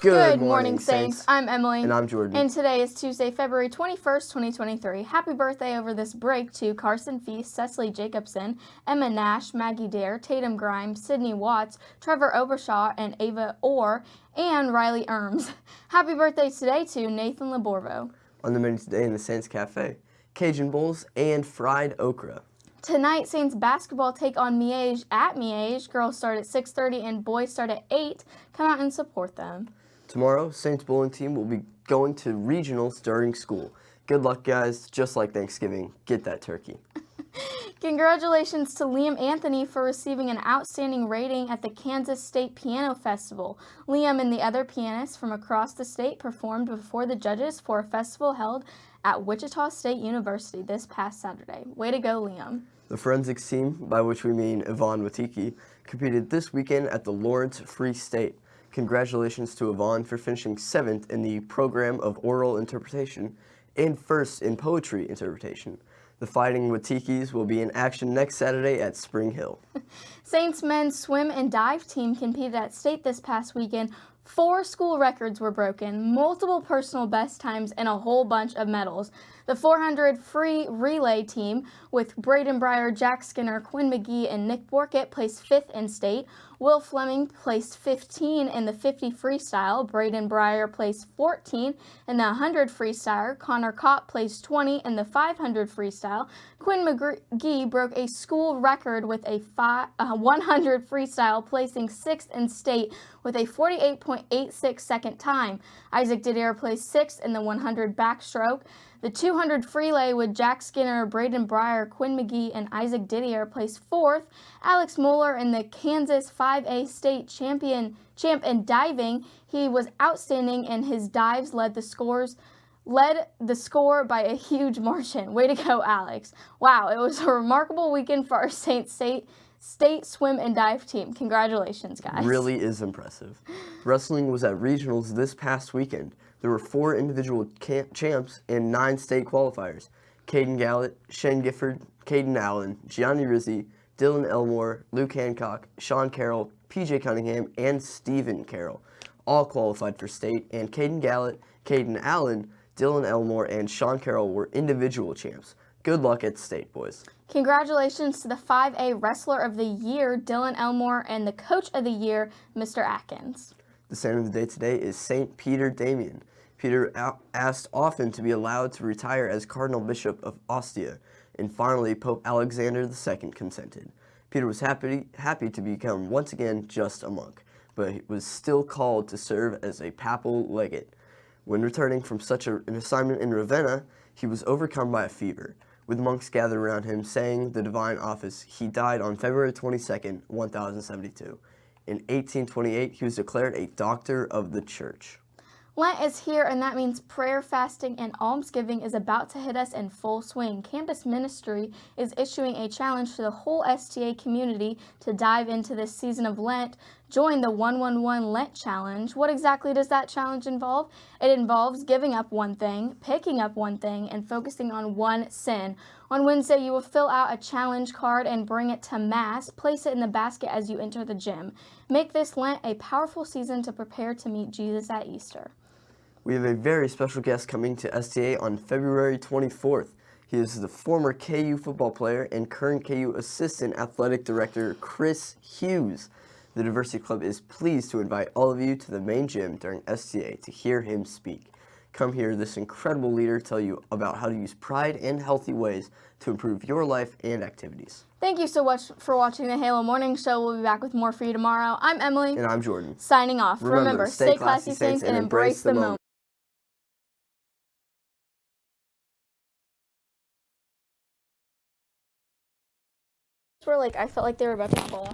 Good, morning, Saints. I'm Emily. And I'm Jordan. And today is Tuesday, February 21st, 2023. Happy birthday over this break to Carson Feast, Cecily Jacobson, Emma Nash, Maggie Dare, Tatum Grimes, Sydney Watts, Trevor Obershaw, and Ava Orr, and Riley Erms. Happy birthday today to Nathan Laborvo. On the menu today in the Saints Cafe, Cajun bowls and fried okra. Tonight, Saints basketball take on Miege at Miege. Girls start at 6.30 and boys start at 8. Come out and support them. Tomorrow, Saints bowling team will be going to regionals during school. Good luck, guys. Just like Thanksgiving, get that turkey. Congratulations to Liam Anthony for receiving an outstanding rating at the Kansas State Piano Festival. Liam and the other pianists from across the state performed before the judges for a festival held at Wichita State University this past Saturday. Way to go, Liam. The forensics team, by which we mean Yvonne Watiki, competed this weekend at the Lawrence Free State. Congratulations to Yvonne for finishing seventh in the program of oral interpretation and first in poetry interpretation. The Fighting Watikis will be in action next Saturday at Spring Hill. Saints men's swim and dive team competed at state this past weekend Four school records were broken, multiple personal best times, and a whole bunch of medals. The 400 free relay team with Braden Breyer, Jack Skinner, Quinn McGee, and Nick Borkett placed fifth in state. Will Fleming placed 15 in the 50 freestyle. Braden Breyer placed 14 in the 100 freestyle. Connor Cott placed 20 in the 500 freestyle. Quinn McGee broke a school record with a uh, 100 freestyle, placing sixth in state with a 48.86 second time. Isaac Didier placed sixth in the 100 backstroke. The 200 freelay with Jack Skinner, Braden Breyer, Quinn McGee, and Isaac Didier placed fourth. Alex Mueller in the Kansas 5A state champion champ in diving. He was outstanding and his dives led the scores led the score by a huge margin. Way to go, Alex. Wow, it was a remarkable weekend for our Saint State State swim and dive team. Congratulations, guys. Really is impressive. Wrestling was at regionals this past weekend. There were four individual champs and nine state qualifiers. Caden Gallett, Shane Gifford, Caden Allen, Gianni Rizzi, Dylan Elmore, Luke Hancock, Sean Carroll, PJ Cunningham, and Stephen Carroll all qualified for state, and Caden Gallett, Caden Allen, Dylan Elmore, and Sean Carroll were individual champs. Good luck at state, boys. Congratulations to the 5A Wrestler of the Year, Dylan Elmore, and the Coach of the Year, Mr. Atkins. The saint of the day today is St. Peter Damian. Peter asked often to be allowed to retire as Cardinal Bishop of Ostia, and finally Pope Alexander II consented. Peter was happy, happy to become once again just a monk, but was still called to serve as a papal legate. When returning from such a, an assignment in Ravenna, he was overcome by a fever. With monks gathered around him saying the divine office, he died on February 22, 1072. In 1828, he was declared a doctor of the church. Lent is here and that means prayer, fasting, and almsgiving is about to hit us in full swing. Campus Ministry is issuing a challenge to the whole STA community to dive into this season of Lent. Join the 111 Lent Challenge. What exactly does that challenge involve? It involves giving up one thing, picking up one thing, and focusing on one sin. On Wednesday, you will fill out a challenge card and bring it to Mass. Place it in the basket as you enter the gym. Make this Lent a powerful season to prepare to meet Jesus at Easter. We have a very special guest coming to STA on February 24th. He is the former KU football player and current KU Assistant Athletic Director Chris Hughes. The Diversity Club is pleased to invite all of you to the main gym during STA to hear him speak. Come hear this incredible leader tell you about how to use pride and healthy ways to improve your life and activities. Thank you so much for watching the Halo Morning Show. We'll be back with more for you tomorrow. I'm Emily. And I'm Jordan. Signing off. Remember, Remember stay, classy, saints, and embrace the moment. were like, I felt like they were about to fall off.